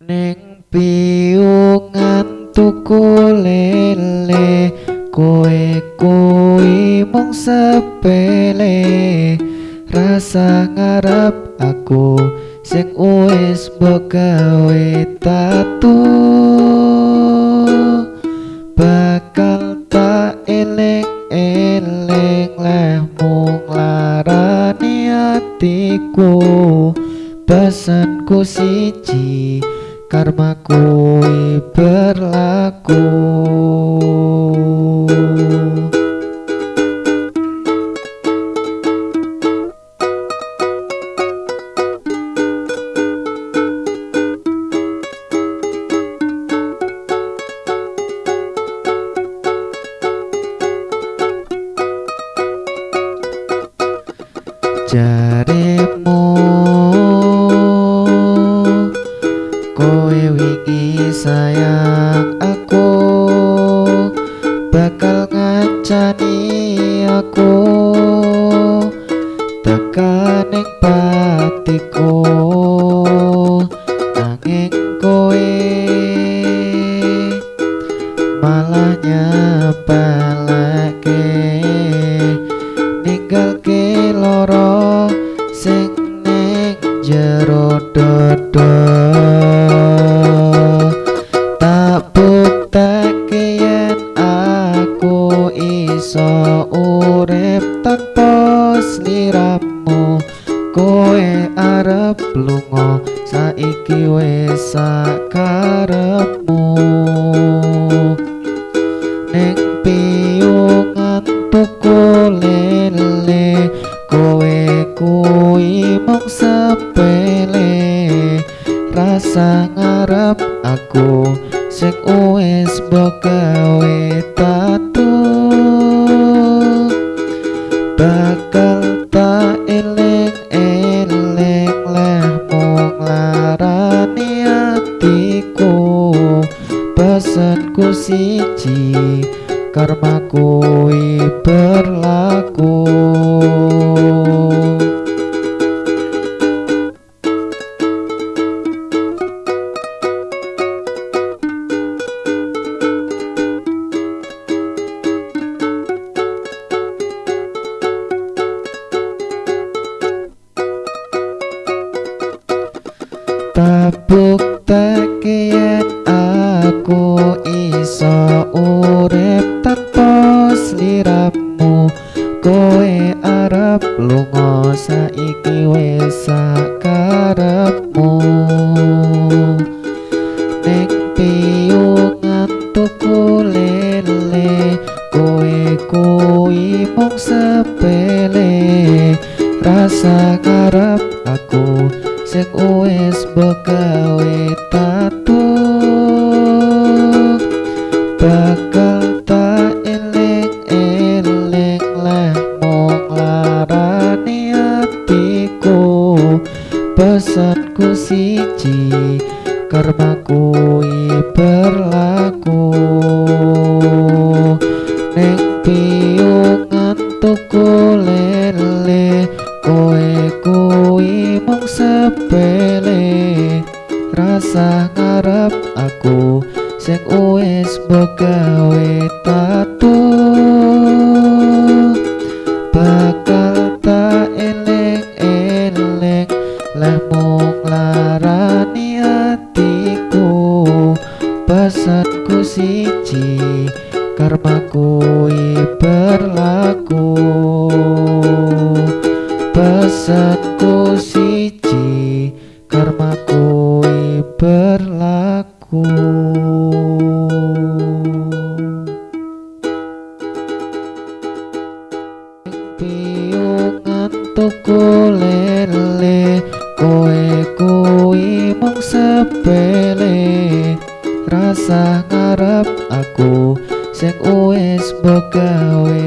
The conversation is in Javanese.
ning piungan tuku lele kowe kuwi mung sepele. Rasa ngarep aku sing wis gawe tatu. Bakal tak eling eling leh mung larani atiku. Pesanku siji karmaku berlaku. Jarimu malah nyepelake ninggalke loro sing ning jero dodo. Tak buktake yen aku iso urip tanpa sliramu kowe arep lunga saiki wis sakarepmu kowe kuwi mung sepele. Rasa ngarep aku sing wis gawe tatu. Bakal tak eling eling leh mung larani atiku. Pesanku siji karmaku tabuk yen aku iso urip tanpa sliramu kowe arep lunga saiki wis sakarepmu. Ning piungan tuku lele kowe kuwi mung sepele. Rasa ngarep aku sing wis gawe tatu bakal tak eling eling leh mung larani atiku. Pesanku siji karmaku berlaku. Ning piungan tuku lele kowe kuwi mung sepele rasa ngarep aku. Sing wis gawe tatu. Bakal tak eling eling leh mung larani atiku pesanku siji karmaku berlaku. Pesanku karmaku berlaku. Piungan tuku lele kowe kuwi mung sepele. Rasa ngarep aku sing wis gawe